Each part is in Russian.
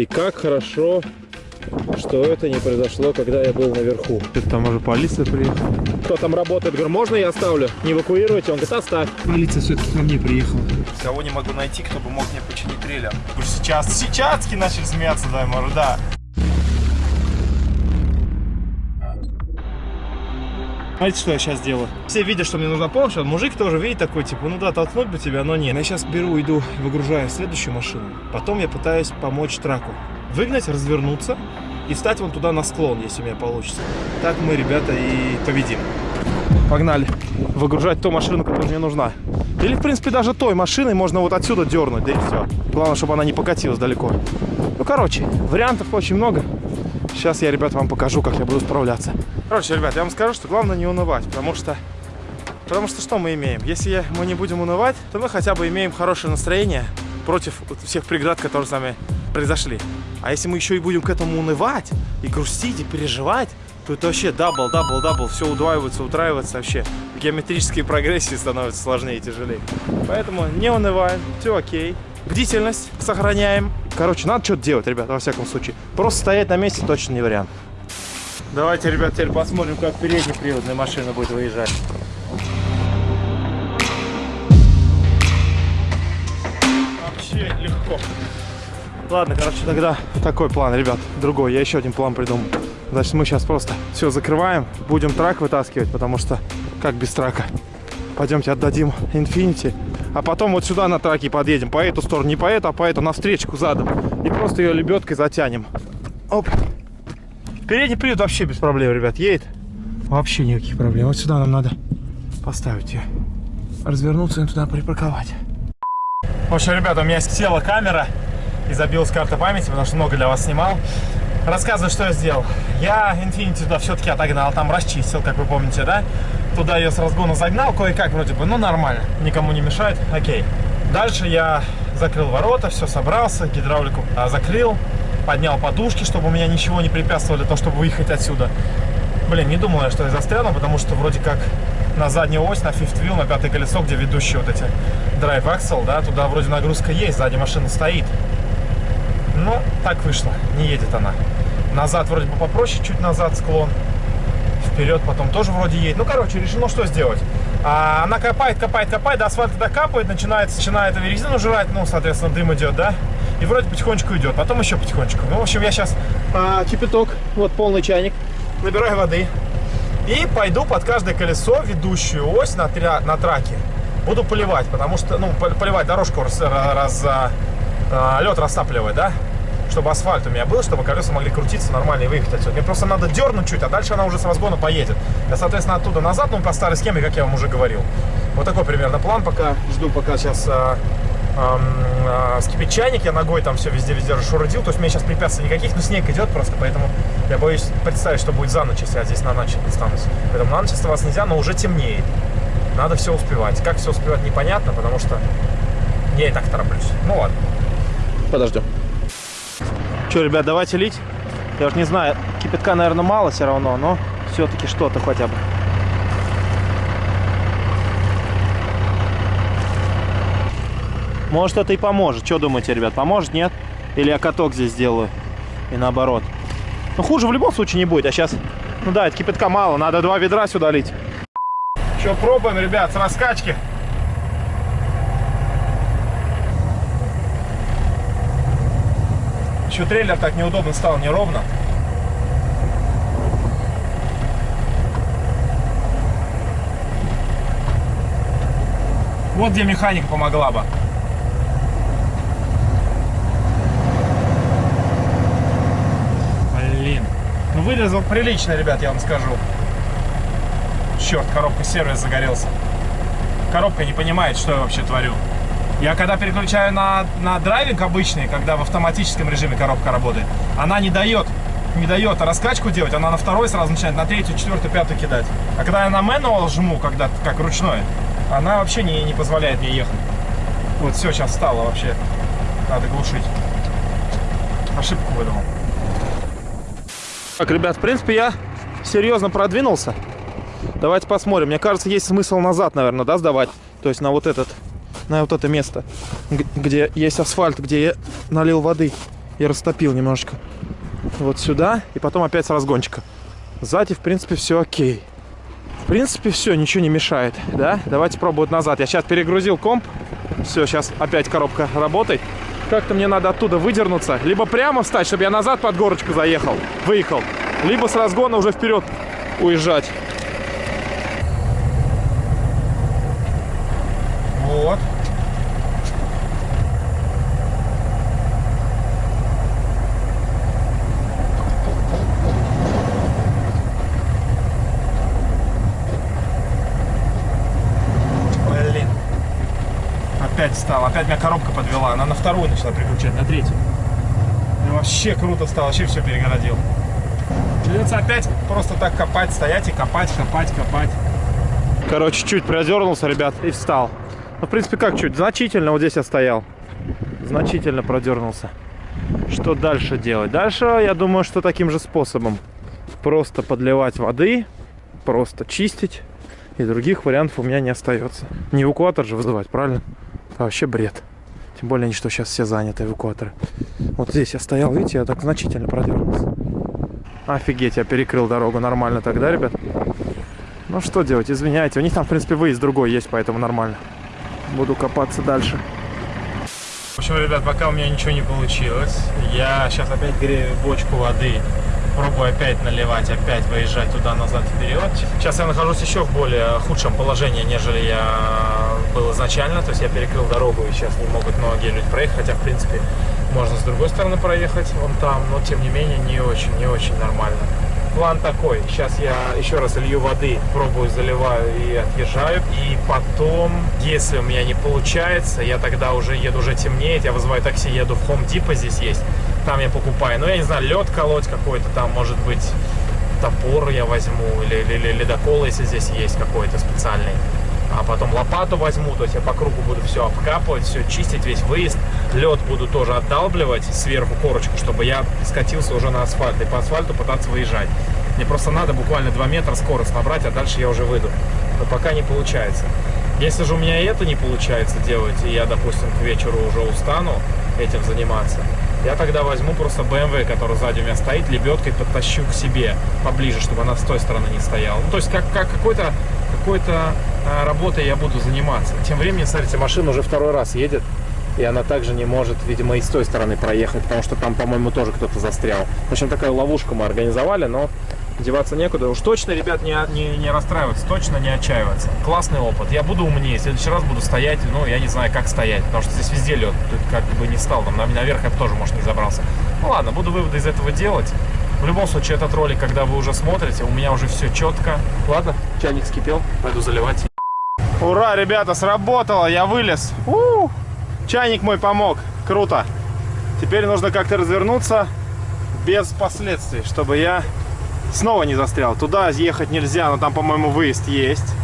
И как хорошо, что это не произошло, когда я был наверху. Там уже полиция приехала. Кто там работает? Говорю, можно я оставлю? Не эвакуируйте? Он говорит, оставь. Полиция все-таки ко мне приехала. Кого не могу найти, кто бы мог мне починить трейлер? Сейчас, сейчас начали смеяться, да, может, Знаете, что я сейчас делаю? Все видят, что мне нужна помощь, а мужик тоже видит такой, типа, ну да, толкнуть бы тебя, но нет. Я сейчас беру, иду, выгружаю следующую машину. Потом я пытаюсь помочь траку. Выгнать, развернуться и встать вон туда на склон, если у меня получится. Так мы, ребята, и победим. Погнали. Выгружать ту машину, которая мне нужна. Или, в принципе, даже той машиной можно вот отсюда дернуть, да и все. Главное, чтобы она не покатилась далеко. Ну, короче, вариантов очень много. Сейчас я, ребят, вам покажу, как я буду справляться. Короче, ребят, я вам скажу, что главное не унывать, потому что... Потому что что мы имеем? Если мы не будем унывать, то мы хотя бы имеем хорошее настроение против всех преград, которые с нами произошли. А если мы еще и будем к этому унывать, и грустить, и переживать, то это вообще double, double, double, все удваивается, утраивается вообще. Геометрические прогрессии становятся сложнее и тяжелее. Поэтому не унываем, все окей. Бдительность сохраняем. Короче, надо что-то делать, ребят, во всяком случае. Просто стоять на месте точно не вариант. Давайте, ребят, теперь посмотрим, как переднеприводная машина будет выезжать. Вообще легко. Ладно, короче, тогда такой план, ребят, другой. Я еще один план придумал. Значит, мы сейчас просто все закрываем, будем трак вытаскивать, потому что как без трака. Пойдемте отдадим Infinity, а потом вот сюда на траке подъедем, по эту сторону, не по эту, а по эту, навстречку задом. И просто ее лебедкой затянем. Оп. Передний привод вообще без проблем, ребят, едет. Вообще никаких проблем. Вот сюда нам надо поставить ее. Развернуться и туда припарковать. В общем, ребята, у меня села камера и забилась карта памяти, потому что много для вас снимал. Рассказываю, что я сделал. Я Infinity туда все-таки отогнал, там расчистил, как вы помните, да? Туда ее с разгона загнал, кое-как вроде бы, ну нормально, никому не мешает, окей. Дальше я закрыл ворота, все собрался, гидравлику а, закрыл, поднял подушки, чтобы у меня ничего не препятствовало для того, чтобы выехать отсюда. Блин, не думал я, что я застряну, потому что вроде как на заднюю ось, на fifth wheel, на пятое колесо, где ведущие вот эти drive axle, да, туда вроде нагрузка есть, сзади машина стоит. Но так вышло, не едет она. Назад вроде бы попроще, чуть назад склон. Вперед потом тоже вроде едет. Ну, короче, решено что сделать. А, она копает, копает, копает, до асфальта докапывает, начинает, начинает резину жрать, ну, соответственно, дым идет, да? И вроде потихонечку идет, потом еще потихонечку. Ну, в общем, я сейчас а, кипяток, вот полный чайник, набираю воды. И пойду под каждое колесо, ведущую ось на, тря, на траке. Буду поливать, потому что, ну, поливать дорожку, раз, раз, а, лед растапливать, да? Чтобы асфальт у меня был, чтобы колеса могли крутиться нормально и выехать отсюда. Мне просто надо дернуть чуть, а дальше она уже с разгона поедет. Я, соответственно, оттуда назад, ну, по старой схеме, как я вам уже говорил. Вот такой примерно план пока. Жду, пока сейчас а, а, а, скипит чайник, я ногой там все везде-везде расшурудил. То есть у меня сейчас препятствий никаких, но снег идет просто, поэтому я боюсь представить, что будет за ночь, если я здесь на ночь останусь. Поэтому на ночь оставаться нельзя, но уже темнеет. Надо все успевать. Как все успевать, непонятно, потому что я и так тороплюсь. Ну ладно. Подождем. Че, ребят, давайте лить. Я уж не знаю, кипятка, наверное, мало все равно, но все-таки что-то хотя бы. Может, это и поможет. Что думаете, ребят, поможет, нет? Или я каток здесь сделаю? И наоборот. Ну, хуже в любом случае не будет. А сейчас, ну да, это кипятка мало. Надо два ведра сюда лить. Что, пробуем, ребят, с раскачки. Еще трейлер так неудобно стал, неровно. Вот где механика помогла бы. Блин. Ну вылезал прилично, ребят, я вам скажу. Черт, коробка сервис загорелся. Коробка не понимает, что я вообще творю. Я когда переключаю на, на драйвинг обычный, когда в автоматическом режиме коробка работает, она не дает, не дает раскачку делать, она на второй сразу начинает на третью, четвертую, пятую кидать. А когда я на manual жму, когда как ручной, она вообще не, не позволяет мне ехать. Вот все, сейчас стало вообще. Надо глушить. Ошибку выдумал. Так, ребят, в принципе, я серьезно продвинулся. Давайте посмотрим. Мне кажется, есть смысл назад, наверное, да, сдавать. То есть на вот этот на вот это место, где есть асфальт, где я налил воды. и растопил немножечко. Вот сюда, и потом опять с разгончика. Сзади, в принципе, все окей. В принципе, все, ничего не мешает, да? Давайте пробовать назад. Я сейчас перегрузил комп. Все, сейчас опять коробка работает. Как-то мне надо оттуда выдернуться. Либо прямо встать, чтобы я назад под горочку заехал, выехал. Либо с разгона уже вперед уезжать. Вот. Блин. Опять стал. Опять меня коробка подвела. Она на вторую начала переключать, на третью. Вообще круто стало. Вообще все перегородил. Придется опять просто так копать, стоять и копать, копать, копать. Короче, чуть продернулся, ребят, и встал. Ну, в принципе, как чуть? Значительно вот здесь я стоял. Значительно продернулся. Что дальше делать? Дальше, я думаю, что таким же способом. Просто подливать воды, просто чистить. И других вариантов у меня не остается. Не эвакуатор же вызывать, правильно? Это вообще бред. Тем более, что сейчас все заняты эвакуаторы. Вот здесь я стоял, видите, я так значительно продернулся. Офигеть, я перекрыл дорогу нормально тогда, ребят. Ну что делать, извиняйте. У них там, в принципе, выезд другой есть, поэтому нормально. Буду копаться дальше. В общем, ребят, пока у меня ничего не получилось, я сейчас опять грею бочку воды. Пробую опять наливать, опять выезжать туда-назад вперед. Сейчас я нахожусь еще в более худшем положении, нежели я был изначально. То есть я перекрыл дорогу и сейчас не могут многие люди проехать. Хотя, в принципе, можно с другой стороны проехать, вон там. Но, тем не менее, не очень, не очень нормально план такой. Сейчас я еще раз лью воды, пробую, заливаю и отъезжаю. И потом, если у меня не получается, я тогда уже еду, уже темнеет, я вызываю такси, еду в Home Depot, здесь есть. Там я покупаю, ну, я не знаю, лед колоть какой-то там, может быть, топор я возьму, или, или, или ледокол, если здесь есть какой-то специальный а потом лопату возьму, то есть я по кругу буду все обкапывать, все чистить, весь выезд. Лед буду тоже отдалбливать сверху корочку, чтобы я скатился уже на асфальт и по асфальту пытаться выезжать. Мне просто надо буквально 2 метра скорость набрать, а дальше я уже выйду. Но пока не получается. Если же у меня это не получается делать, и я, допустим, к вечеру уже устану этим заниматься, я тогда возьму просто BMW, который сзади у меня стоит, лебедкой подтащу к себе поближе, чтобы она с той стороны не стояла. Ну, то есть как, как какой-то какой-то работой я буду заниматься. Тем временем, смотрите, машина уже второй раз едет, и она также не может, видимо, и с той стороны проехать, потому что там, по-моему, тоже кто-то застрял. В общем, такая ловушка мы организовали, но деваться некуда. Уж точно, ребят, не, не, не расстраиваться, точно не отчаиваться. Классный опыт. Я буду умнее. В следующий раз буду стоять, ну, я не знаю, как стоять, потому что здесь везде лед. Тут как бы не стал, там наверх я тоже, может, не забрался. Ну, ладно, буду выводы из этого делать. В любом случае, этот ролик, когда вы уже смотрите, у меня уже все четко. Ладно, чайник скипел, пойду заливать. Ура, ребята, сработало, я вылез. У -у -у. Чайник мой помог, круто. Теперь нужно как-то развернуться без последствий, чтобы я снова не застрял. Туда ехать нельзя, но там, по-моему, выезд есть.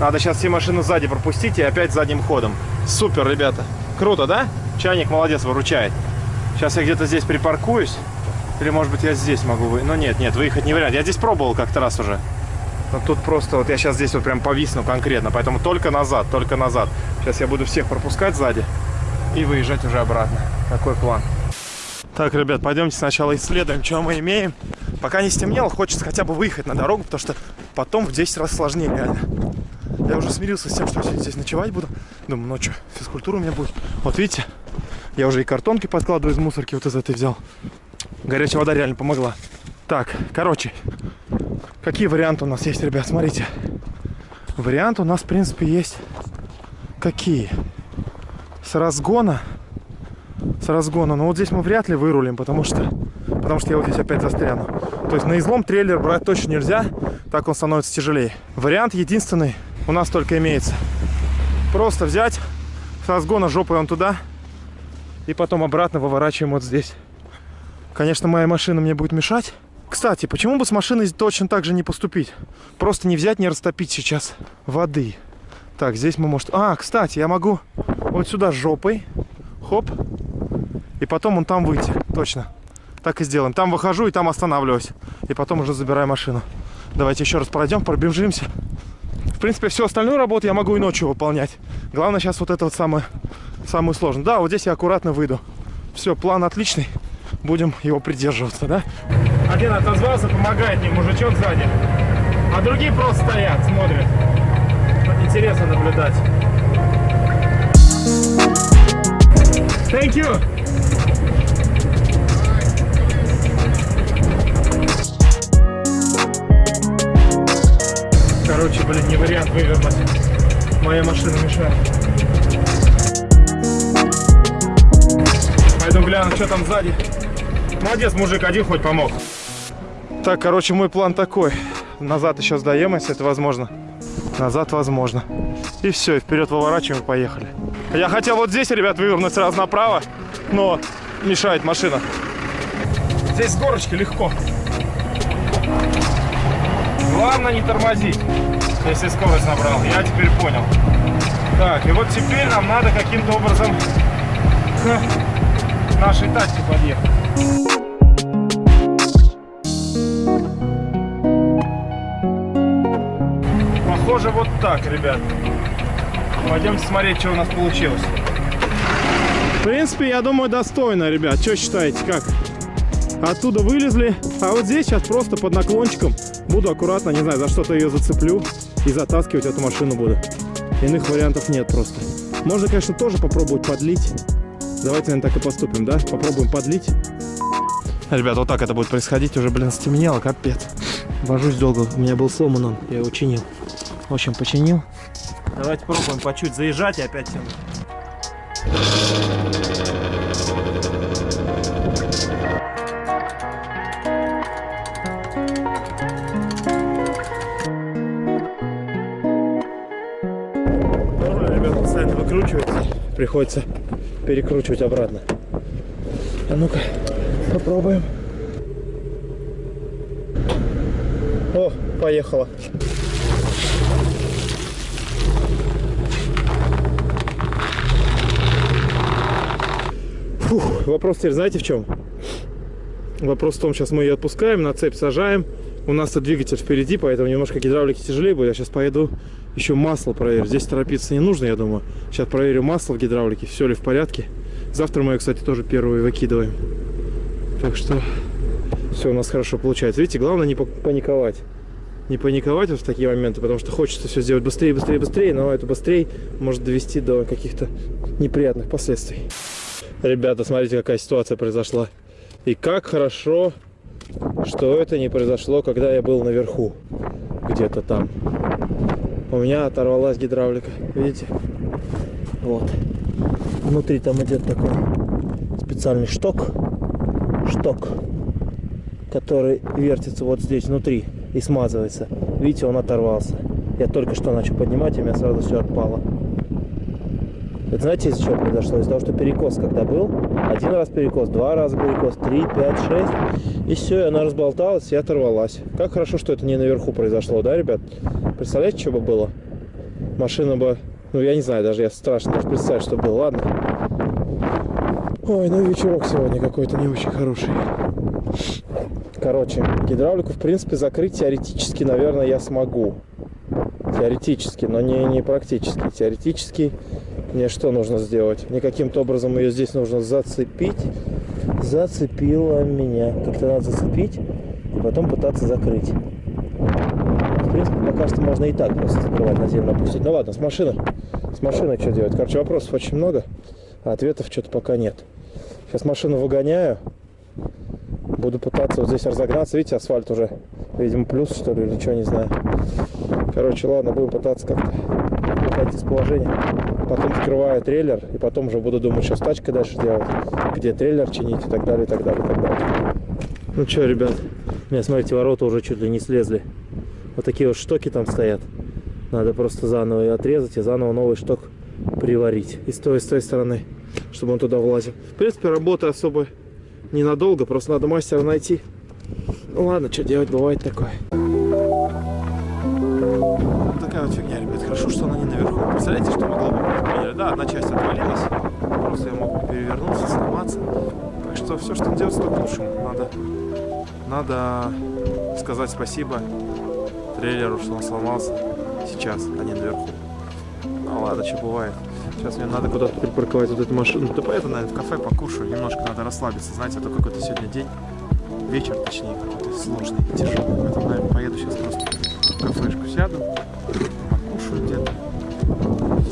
Надо сейчас все машины сзади пропустить и опять задним ходом. Супер, ребята. Круто, да? Чайник молодец, выручает. Сейчас я где-то здесь припаркуюсь. Или, может быть, я здесь могу выехать. Но нет, нет, выехать не вариант. Я здесь пробовал как-то раз уже. Но тут просто вот я сейчас здесь вот прям повисну конкретно. Поэтому только назад, только назад. Сейчас я буду всех пропускать сзади и выезжать уже обратно. Такой план. Так, ребят, пойдемте сначала исследуем, что мы имеем. Пока не стемнело, хочется хотя бы выехать на дорогу, потому что потом в 10 раз сложнее реально. Я уже смирился с тем, что здесь ночевать буду. Думаю, ночью физкультура у меня будет. Вот видите, я уже и картонки подкладываю из мусорки вот из этой взял. Горячая вода реально помогла. Так, короче, какие варианты у нас есть, ребят? Смотрите. Варианты у нас, в принципе, есть. Какие? С разгона. С разгона. Но вот здесь мы вряд ли вырулим, потому что, потому что я вот здесь опять застряну. То есть на излом трейлер брать точно нельзя. Так он становится тяжелее. Вариант единственный у нас только имеется. Просто взять с разгона жопой он туда. И потом обратно выворачиваем вот здесь. Конечно, моя машина мне будет мешать. Кстати, почему бы с машиной точно так же не поступить? Просто не взять, не растопить сейчас воды. Так, здесь мы, может... А, кстати, я могу вот сюда жопой. Хоп. И потом он там выйти. Точно. Так и сделаем. Там выхожу и там останавливаюсь. И потом уже забираю машину. Давайте еще раз пройдем, пробежимся. В принципе, всю остальную работу я могу и ночью выполнять. Главное сейчас вот это вот самое, самое сложное. Да, вот здесь я аккуратно выйду. Все, план отличный. Будем его придерживаться, да? Один отозвался, помогает мне мужичок сзади. А другие просто стоят, смотрят. Интересно наблюдать. Thank you. Короче, блин, не вариант вывернуть. Моя машина мешает. Пойду гляну, что там сзади. Молодец, мужик, один хоть помог. Так, короче, мой план такой. Назад еще сдаем, если это возможно. Назад возможно. И все, и вперед выворачиваем и поехали. Я хотел вот здесь, ребят, вывернуть сразу направо, но мешает машина. Здесь с горочки легко. Главное не тормозить, если скорость набрал. Я теперь понял. Так, и вот теперь нам надо каким-то образом к нашей тачке подъехать. Так, ребят. Пойдемте смотреть, что у нас получилось. В принципе, я думаю, достойно, ребят. Что считаете, как? Оттуда вылезли, а вот здесь сейчас просто под наклончиком буду аккуратно, не знаю, за что-то ее зацеплю и затаскивать эту машину буду. Иных вариантов нет просто. Можно, конечно, тоже попробовать подлить. Давайте, наверное, так и поступим, да? Попробуем подлить. Ребят, вот так это будет происходить. Уже, блин, стемнело, капец. Вожусь долго. У меня был сломан он. Я его чинил. В общем, починил. Давайте пробуем по чуть заезжать и опять тянуть. Ребята постоянно выкручивается. Приходится перекручивать обратно. А ну-ка, попробуем. О, поехала. Фух, вопрос теперь знаете в чем? Вопрос в том, сейчас мы ее отпускаем, на цепь сажаем. У нас двигатель впереди, поэтому немножко гидравлики тяжелее будет. Я сейчас поеду еще масло проверю. Здесь торопиться не нужно, я думаю. Сейчас проверю масло в гидравлике, все ли в порядке. Завтра мы ее, кстати, тоже первую выкидываем. Так что все у нас хорошо получается. Видите, главное не паниковать. Не паниковать вот в такие моменты, потому что хочется все сделать быстрее, быстрее, быстрее, но это быстрее может довести до каких-то неприятных последствий. Ребята, смотрите, какая ситуация произошла. И как хорошо, что это не произошло, когда я был наверху. Где-то там. У меня оторвалась гидравлика. Видите? Вот. Внутри там идет такой специальный шток. Шток. Который вертится вот здесь внутри и смазывается. Видите, он оторвался. Я только что начал поднимать, и у меня сразу все отпало. Это знаете, из-за чего произошло? Из-за того, что перекос когда был, один раз перекос, два раза перекос, три, пять, шесть, и все, и она разболталась и оторвалась. Как хорошо, что это не наверху произошло, да, ребят? Представляете, что бы было? Машина бы, ну я не знаю, даже я страшно даже представить, что было, ладно. Ой, ну вечерок сегодня какой-то не очень хороший. Короче, гидравлику, в принципе, закрыть теоретически, наверное, я смогу. Теоретически, но не, не практически. Теоретически мне что нужно сделать? Мне каким-то образом ее здесь нужно зацепить. Зацепила меня. Как-то надо зацепить и потом пытаться закрыть. В принципе, пока что можно и так просто закрывать на землю опустить. Ну ладно, с машины. С машиной что делать? Короче, вопросов очень много, а ответов что-то пока нет. Сейчас машину выгоняю. Буду пытаться вот здесь разогнаться. Видите, асфальт уже, видимо, плюс, что ли, или что, не знаю. Короче, ладно, будем пытаться как-то выходить из положения. Потом открываю трейлер, и потом уже буду думать, что с тачкой дальше делать, где трейлер чинить и так далее, и так далее, и так далее. Ну что, ребят, у меня, смотрите, ворота уже чуть ли не слезли. Вот такие вот штоки там стоят. Надо просто заново ее отрезать и заново новый шток приварить. И с той, и с той стороны, чтобы он туда влазил. В принципе, работа особо ненадолго, просто надо мастера найти. Ну ладно, что делать, бывает такое. Да, одна часть отвалилась. Просто я мог перевернуться, сломаться. Так что все, что делать, то к лучшему. Надо, надо сказать спасибо трейлеру, что он сломался сейчас, а не наверху. Ну ладно, что бывает. Сейчас мне надо куда-то припарковать вот эту машину. Да поеду, наверное, в кафе покушаю. Немножко надо расслабиться. Знаете, это какой-то сегодня день. Вечер, точнее, какой-то сложный, тяжелый. Поэтому, наверное, поеду сейчас просто в кафешку сяду.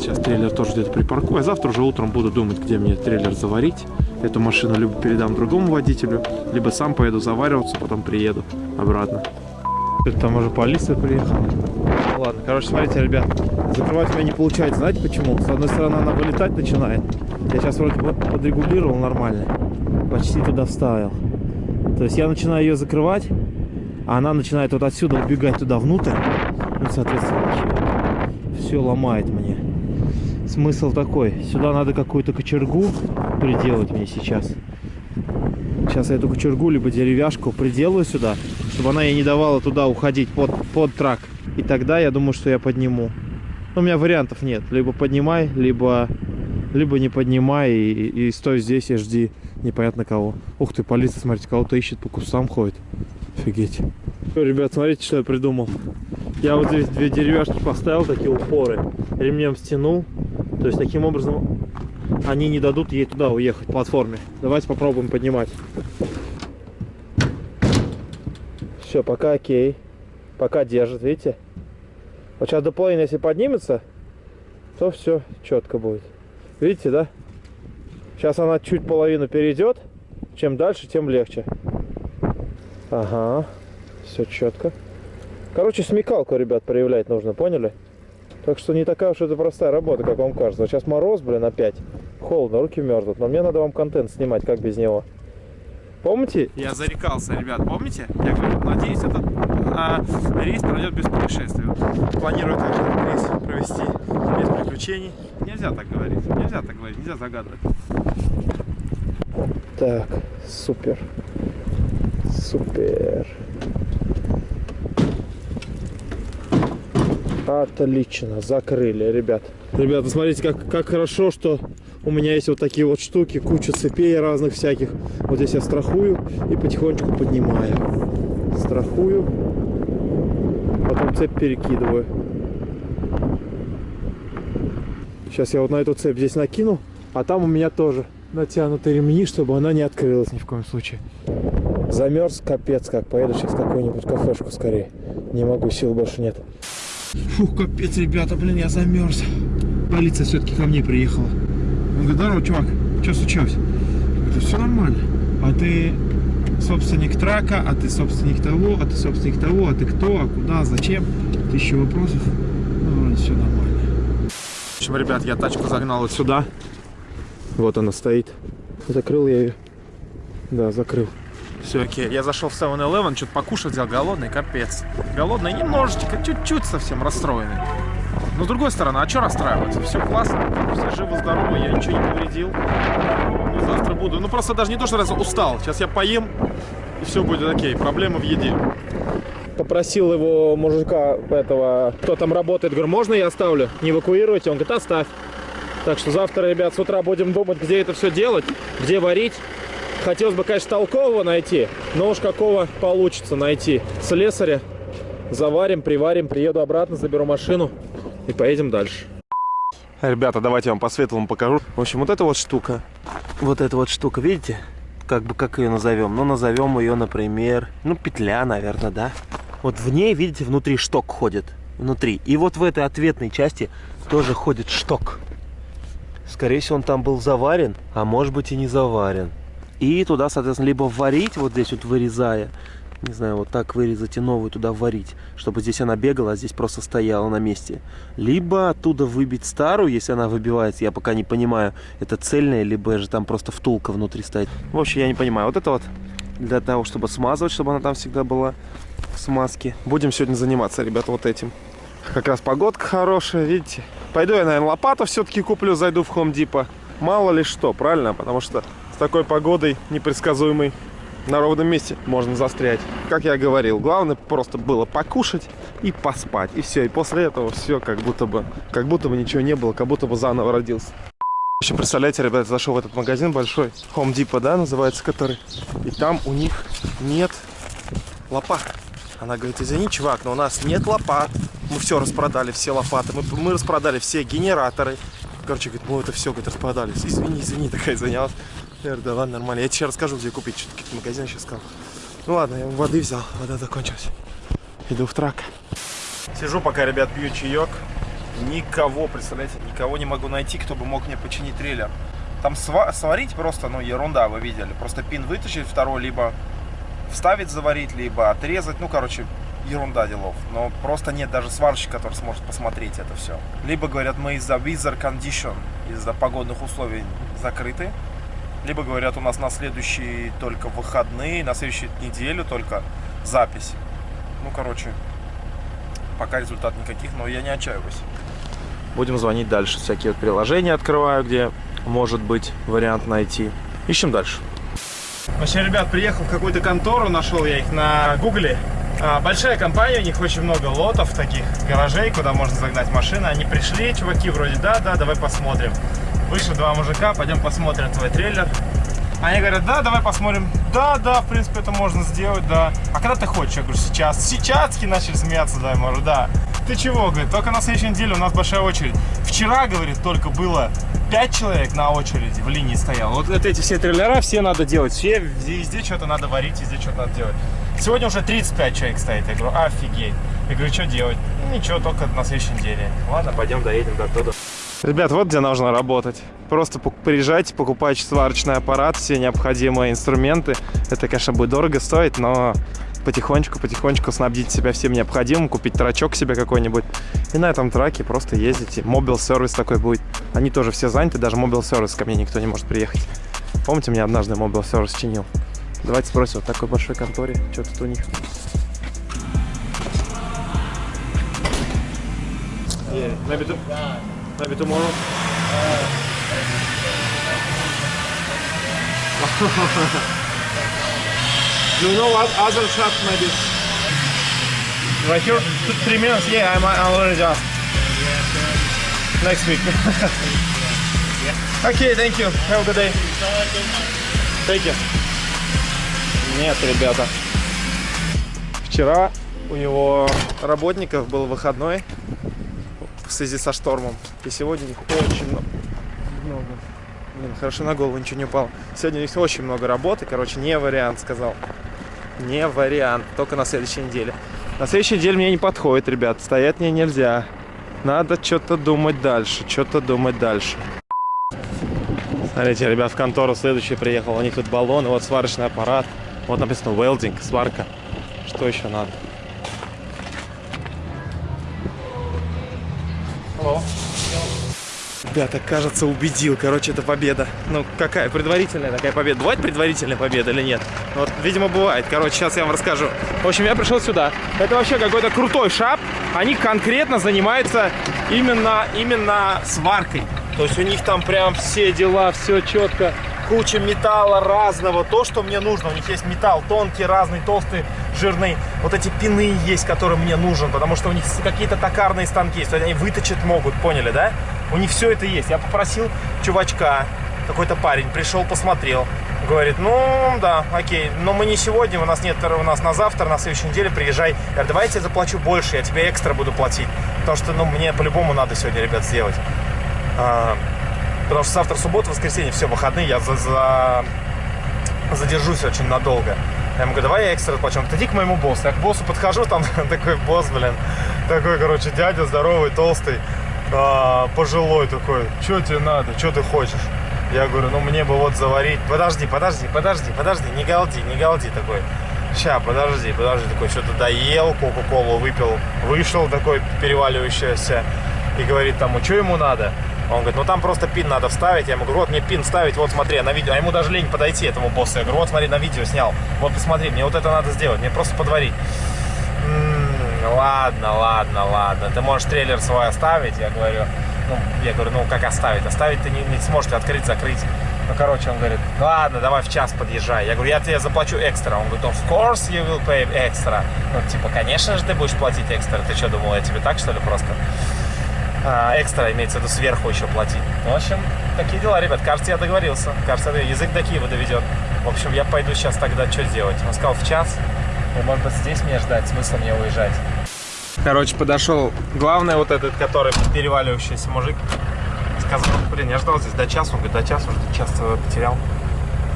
Сейчас трейлер тоже где-то припаркую. А завтра уже утром буду думать, где мне трейлер заварить. Эту машину либо передам другому водителю, либо сам поеду завариваться, потом приеду обратно. Там уже полиция приехала. Ладно, короче, смотрите, ребят, закрывать у меня не получается. Знаете почему? С одной стороны, она вылетать начинает. Я сейчас вроде подрегулировал нормально. Почти туда вставил. То есть я начинаю ее закрывать, а она начинает вот отсюда убегать туда внутрь. Ну, соответственно, все ломает мне. Смысл такой. Сюда надо какую-то кочергу приделать мне сейчас. Сейчас я эту кочергу, либо деревяшку приделаю сюда, чтобы она ей не давала туда уходить под, под трак. И тогда я думаю, что я подниму. Но у меня вариантов нет. Либо поднимай, либо, либо не поднимай и, и стой здесь и жди непонятно кого. Ух ты, полиция, смотрите, кого-то ищет, по кустам ходит. Офигеть. Ребят, смотрите, что я придумал. Я вот здесь две деревяшки поставил, такие упоры. Ремнем стянул. То есть таким образом они не дадут ей туда уехать, платформе. Давайте попробуем поднимать. Все, пока окей. Пока держит, видите? Вот сейчас до половины, если поднимется, то все четко будет. Видите, да? Сейчас она чуть половину перейдет. Чем дальше, тем легче. Ага. Все четко. Короче, смекалку, ребят, проявлять нужно, поняли? Так что не такая уж это простая работа, как вам кажется. Сейчас мороз, блин, опять. Холодно, руки мерзнут. Но мне надо вам контент снимать, как без него. Помните? Я зарекался, ребят, помните? Я говорю, надеюсь, этот а, рейс пройдет без происшествий. Планирую также рейс провести без приключений. Нельзя так говорить, нельзя так говорить, нельзя загадывать. Так, супер. Супер. Отлично, закрыли, ребят. Ребята, смотрите, как, как хорошо, что у меня есть вот такие вот штуки, куча цепей разных всяких. Вот здесь я страхую и потихонечку поднимаю. Страхую, потом цепь перекидываю. Сейчас я вот на эту цепь здесь накину, а там у меня тоже натянуты ремни, чтобы она не открылась ни в коем случае. Замерз, капец как. Поеду сейчас в какую-нибудь кафешку скорее. Не могу, сил больше нет. Фух, капец, ребята, блин, я замерз. Полиция все-таки ко мне приехала. Он говорит, здорово, чувак, что случилось? Говорю, все нормально. А ты собственник трака, а ты собственник того, а ты собственник того, а ты кто, а куда, зачем? Тысяча вопросов. Ну, вроде все нормально. В общем, ребят, я тачку загнал вот сюда. Вот она стоит. Закрыл я ее. Да, закрыл. Все окей. Я зашел в 7-Eleven, что-то покушать взял, голодный, капец. Голодный, немножечко, чуть-чуть совсем расстроенный. Но с другой стороны, а что расстраиваться? Все классно, все живы-здоровы, я ничего не повредил. Ну, завтра буду. Ну просто даже не то, что раз устал. Сейчас я поем, и все будет окей. Проблема в еде. Попросил его мужика этого, кто там работает, говорю, можно я оставлю? Не эвакуируйте? Он говорит, оставь. Так что завтра, ребят, с утра будем думать, где это все делать, где варить. Хотелось бы, конечно, толкового найти, но уж какого получится найти. Слесаря заварим, приварим, приеду обратно, заберу машину и поедем дальше. Ребята, давайте я вам по светлому покажу. В общем, вот эта вот штука, вот эта вот штука, видите? Как бы, как ее назовем? Ну, назовем ее, например, ну, петля, наверное, да? Вот в ней, видите, внутри шток ходит. Внутри. И вот в этой ответной части тоже ходит шток. Скорее всего, он там был заварен, а может быть и не заварен. И туда, соответственно, либо варить, вот здесь вот вырезая, не знаю, вот так вырезать и новую туда варить, чтобы здесь она бегала, а здесь просто стояла на месте. Либо оттуда выбить старую, если она выбивается, я пока не понимаю, это цельная, либо же там просто втулка внутри стоит. В общем, я не понимаю. Вот это вот для того, чтобы смазывать, чтобы она там всегда была в смазке. Будем сегодня заниматься, ребята, вот этим. Как раз погодка хорошая, видите. Пойду я, наверное, лопату все-таки куплю, зайду в Home Depot. Мало ли что, правильно? Потому что с такой погодой непредсказуемой на ровном месте можно застрять. Как я говорил, главное просто было покушать и поспать. И все. И после этого все как будто бы, как будто бы ничего не было, как будто бы заново родился. В общем, представляете, ребята, зашел в этот магазин большой, Home Depot, да, называется который. И там у них нет лопат. Она говорит, извини, чувак, но у нас нет лопат. мы все распродали, все лопаты, мы, мы распродали все генераторы. Короче, говорит, мы это все, говорит, распродали. Извини, извини, такая занялась. Я говорю, да ладно, нормально. Я тебе расскажу, где купить. Что-то какие-то магазины сейчас сказал. Ну ладно, я воды взял, вода закончилась. Иду в трак. Сижу пока, ребят, пью чаек. Никого, представляете, никого не могу найти, кто бы мог мне починить трейлер. Там сва сварить просто, ну, ерунда, вы видели. Просто пин вытащить второй, либо вставить, заварить, либо отрезать. Ну, короче, ерунда делов. Но просто нет даже сварщика, который сможет посмотреть это все. Либо говорят, мы из-за weather condition, из-за погодных условий закрыты. Либо говорят, у нас на следующие только выходные, на следующую неделю только запись. Ну, короче, пока результат никаких, но я не отчаиваюсь. Будем звонить дальше. Всякие вот приложения открываю, где может быть вариант найти. Ищем дальше. Вообще, ребят, приехал в какую-то контору, нашел я их на гугле. А, большая компания, у них очень много лотов таких гаражей, куда можно загнать машины. Они пришли, чуваки, вроде, да, да, давай посмотрим. Вышли два мужика, пойдем посмотрим твой трейлер. Они говорят, да, давай посмотрим. Да, да, в принципе, это можно сделать, да. А когда ты хочешь? Я говорю, сейчас. Сейчас начали смеяться, да, может, да. Ты чего, говорит, только на следующей неделе у нас большая очередь. Вчера, говорит, только было 5 человек на очереди в линии стоял. Вот эти все трейлера, все надо делать. Все, везде что-то надо варить, везде что-то надо делать. Сегодня уже 35 человек стоит. Я говорю, офигеть. Я говорю, что делать? Ну, ничего, только на следующей неделе. Ладно, пойдем доедем до туда. Ребят, вот где нужно работать. Просто приезжайте, покупайте сварочный аппарат, все необходимые инструменты. Это, конечно, будет дорого стоить, но потихонечку-потихонечку снабдить себя всем необходимым, купить трачок себе какой-нибудь. И на этом траке просто ездите. Mobile service такой будет. Они тоже все заняты, даже mobile service ко мне никто не может приехать. Помните, меня однажды mobile service чинил? Давайте спросим, вот такой большой конторе, что тут у них? Yeah, maybe, to, maybe tomorrow. Do you know what other shop maybe? Right here, two, three minutes. Yeah, I'm, I'm already asked. Next week. okay, thank you. Have a good day. Thank you. Нет, ребята. Вчера у него работников был выходной в связи со штормом. И сегодня их очень много. Блин, хорошо на голову ничего не упало. Сегодня у них очень много работы. Короче, не вариант, сказал. Не вариант. Только на следующей неделе. На следующей неделе мне не подходит, ребят. Стоять мне нельзя. Надо что-то думать дальше. Что-то думать дальше. Смотрите, ребят, в контору следующий приехал. У них тут баллоны, вот сварочный аппарат. Вот написано welding, сварка. Что еще надо? Алло. Ребята, кажется, убедил. Короче, это победа. Ну, какая? Предварительная такая победа. Бывает предварительная победа или нет? Вот, видимо, бывает. Короче, сейчас я вам расскажу. В общем, я пришел сюда. Это вообще какой-то крутой шап. Они конкретно занимаются именно, именно сваркой. То есть у них там прям все дела, все четко. Куча металла разного. То, что мне нужно. У них есть металл тонкий, разный, толстый, жирный. Вот эти пины есть, которые мне нужен. Потому что у них какие-то токарные станки есть. Они выточить могут, поняли, да? У них все это есть. Я попросил чувачка, какой-то парень, пришел, посмотрел. Говорит, ну, да, окей, но мы не сегодня, у нас нет, у нас на завтра, на следующей неделе приезжай. Я говорю, давай я заплачу больше, я тебе экстра буду платить. Потому что, ну, мне по-любому надо сегодня, ребят, сделать. Потому что завтра суббота, воскресенье, все, выходные, я за, за... задержусь очень надолго. Я ему говорю, давай я экстра плачу. Он говорит, иди к моему боссу. Я к боссу подхожу, там такой босс, блин, такой, короче, дядя здоровый, толстый, а, пожилой такой. Что тебе надо, что ты хочешь? Я говорю, ну мне бы вот заварить. Подожди, подожди, подожди, подожди, не галди, не галди такой. Ща, подожди, подожди, такой, что-то доел, кока-колу выпил, вышел такой переваливающийся и говорит тому, что ему надо? Он говорит, ну там просто пин надо вставить. Я ему говорю, вот мне пин ставить, вот смотри, на видео. А ему даже лень подойти, этому боссу. Я говорю, вот смотри, на видео снял. Вот посмотри, мне вот это надо сделать, мне просто подварить. М -м, ладно, ладно, ладно. Ты можешь трейлер свой оставить? Я говорю, ну, я говорю, ну как оставить? Оставить ты не, не сможешь открыть, закрыть. Ну, короче, он говорит, ладно, давай в час подъезжай. Я говорю, я тебе заплачу экстра. Он говорит, of course you will pay extra. Ну, типа, конечно же ты будешь платить экстра. Ты что, думал, я тебе так, что ли, просто? А, экстра, имеется в виду, сверху еще платить. Ну, в общем, такие дела, ребят. Кажется, я договорился. Кажется, язык до Киева доведет. В общем, я пойду сейчас тогда что делать? Он сказал, в час. И, может быть, здесь мне ждать, смысл мне уезжать. Короче, подошел главный вот этот, который переваливающийся мужик. Сказал, блин, я ждал здесь до часа. Он говорит, до часа, уже час потерял.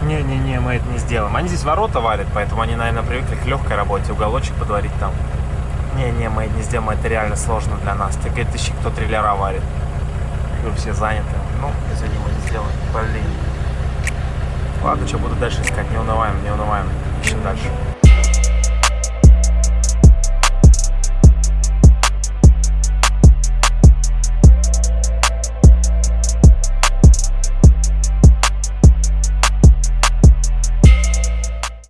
Не-не-не, мы это не сделаем. Они здесь ворота варят, поэтому они, наверное, привыкли к легкой работе, уголочек подварить там. Не-не, мы не сделаем, это реально сложно для нас. Ты говорит, ищи, кто триллера варит. Говорю, все заняты. Ну, извини, мы не сделаем. Блин. Ладно, что буду дальше искать, не унываем, не унываем.